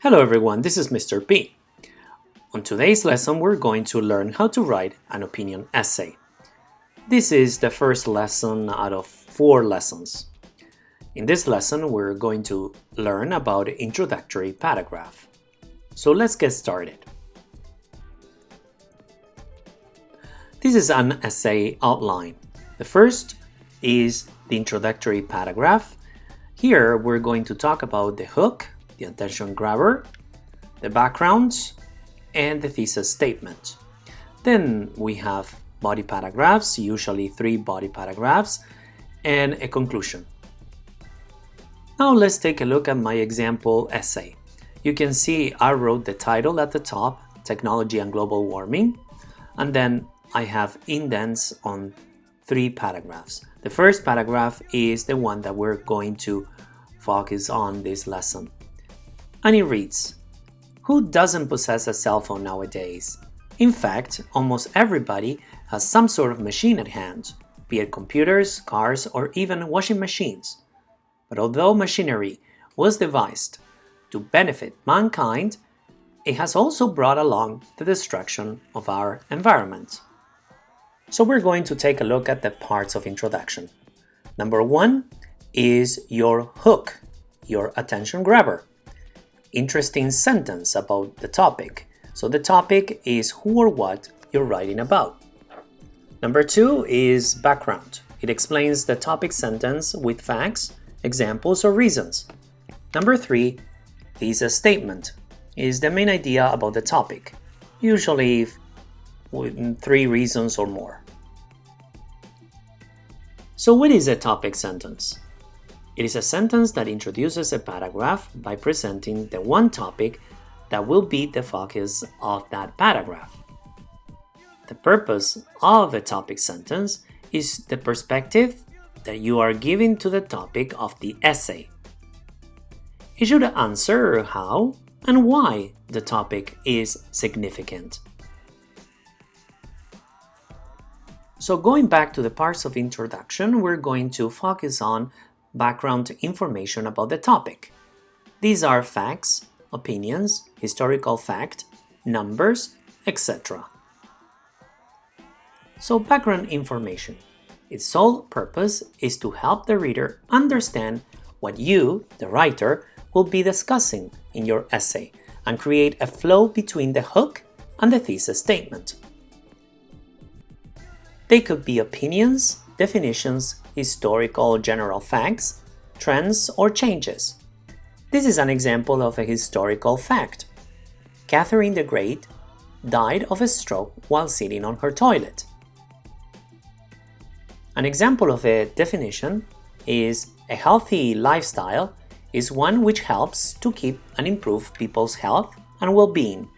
Hello everyone, this is Mr. P. On today's lesson, we're going to learn how to write an opinion essay. This is the first lesson out of four lessons. In this lesson, we're going to learn about introductory paragraph. So let's get started. This is an essay outline. The first is the introductory paragraph. Here, we're going to talk about the hook, the attention grabber, the background, and the thesis statement. Then we have body paragraphs, usually three body paragraphs, and a conclusion. Now let's take a look at my example essay. You can see I wrote the title at the top, Technology and Global Warming, and then I have indents on three paragraphs. The first paragraph is the one that we're going to focus on this lesson and it reads, Who doesn't possess a cell phone nowadays? In fact, almost everybody has some sort of machine at hand, be it computers, cars, or even washing machines. But although machinery was devised to benefit mankind, it has also brought along the destruction of our environment. So we're going to take a look at the parts of introduction. Number one is your hook, your attention grabber interesting sentence about the topic. So the topic is who or what you're writing about. Number two is background. It explains the topic sentence with facts, examples, or reasons. Number three, thesis statement is the main idea about the topic, usually with three reasons or more. So what is a topic sentence? It is a sentence that introduces a paragraph by presenting the one topic that will be the focus of that paragraph. The purpose of a topic sentence is the perspective that you are giving to the topic of the essay. It should answer how and why the topic is significant. So going back to the parts of introduction, we're going to focus on background information about the topic. These are facts, opinions, historical fact, numbers, etc. So background information. Its sole purpose is to help the reader understand what you, the writer, will be discussing in your essay and create a flow between the hook and the thesis statement. They could be opinions, definitions, historical general facts, trends, or changes. This is an example of a historical fact. Catherine the Great died of a stroke while sitting on her toilet. An example of a definition is a healthy lifestyle is one which helps to keep and improve people's health and well-being.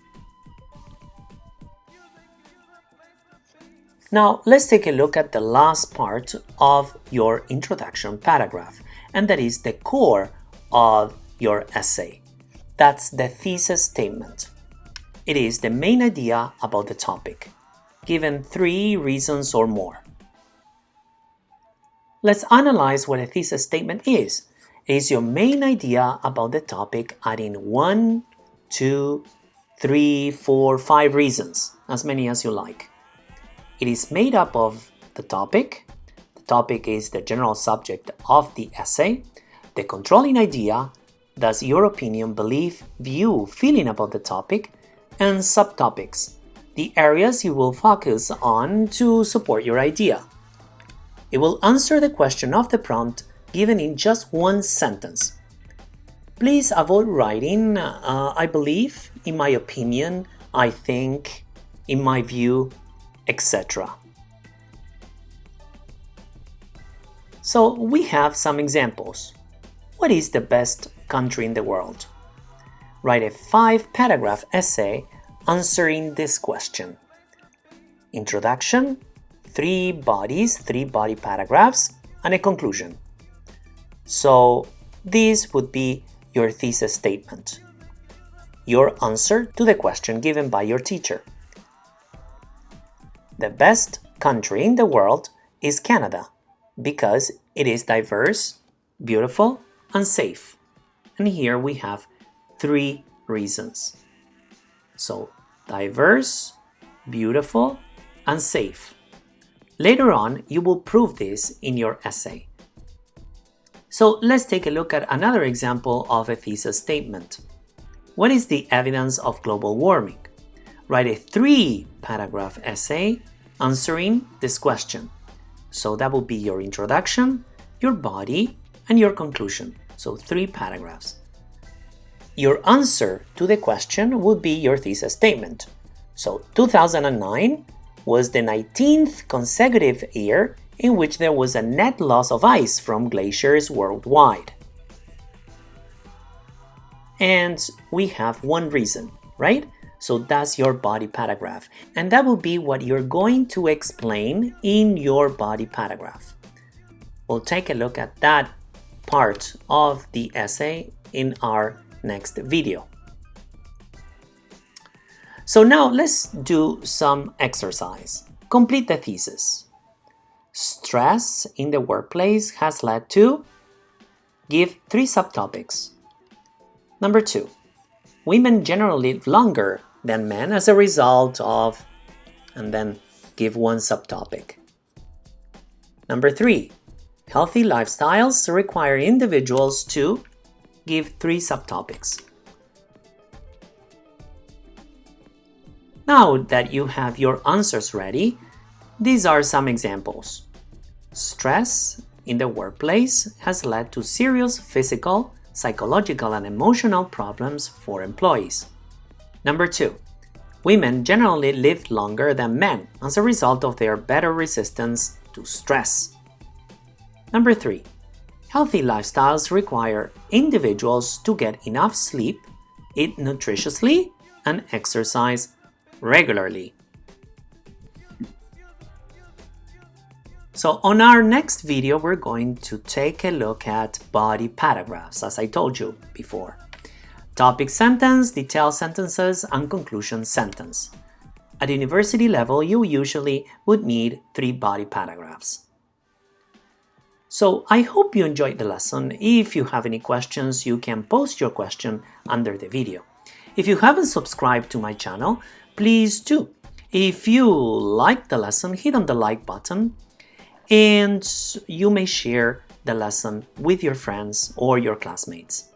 Now let's take a look at the last part of your introduction paragraph, and that is the core of your essay. That's the thesis statement. It is the main idea about the topic, given three reasons or more. Let's analyze what a thesis statement is. It is your main idea about the topic adding one, two, three, four, five reasons, as many as you like. It is made up of the topic, the topic is the general subject of the essay, the controlling idea, thus your opinion, belief, view, feeling about the topic, and subtopics, the areas you will focus on to support your idea. It will answer the question of the prompt given in just one sentence. Please avoid writing, uh, I believe, in my opinion, I think, in my view, etc. So we have some examples. What is the best country in the world? Write a five-paragraph essay answering this question. Introduction, three bodies, three body paragraphs, and a conclusion. So this would be your thesis statement, your answer to the question given by your teacher. The best country in the world is Canada because it is diverse, beautiful, and safe. And here we have three reasons. So diverse, beautiful, and safe. Later on, you will prove this in your essay. So let's take a look at another example of a thesis statement. What is the evidence of global warming? Write a three-paragraph essay answering this question. So that will be your introduction, your body, and your conclusion. So three paragraphs. Your answer to the question would be your thesis statement. So 2009 was the 19th consecutive year in which there was a net loss of ice from glaciers worldwide. And we have one reason, right? So that's your body paragraph. And that will be what you're going to explain in your body paragraph. We'll take a look at that part of the essay in our next video. So now let's do some exercise. Complete the thesis. Stress in the workplace has led to Give three subtopics. Number two, women generally live longer than men as a result of, and then give one subtopic. Number three, healthy lifestyles require individuals to give three subtopics. Now that you have your answers ready, these are some examples. Stress in the workplace has led to serious physical, psychological and emotional problems for employees. Number 2. Women generally live longer than men as a result of their better resistance to stress. Number 3. Healthy lifestyles require individuals to get enough sleep, eat nutritiously, and exercise regularly. So on our next video, we're going to take a look at body paragraphs, as I told you before. Topic sentence, detailed sentences, and conclusion sentence. At university level, you usually would need three body paragraphs. So I hope you enjoyed the lesson. If you have any questions, you can post your question under the video. If you haven't subscribed to my channel, please do. If you like the lesson, hit on the like button and you may share the lesson with your friends or your classmates.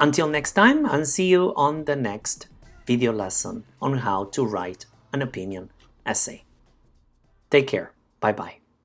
Until next time, and see you on the next video lesson on how to write an opinion essay. Take care. Bye-bye.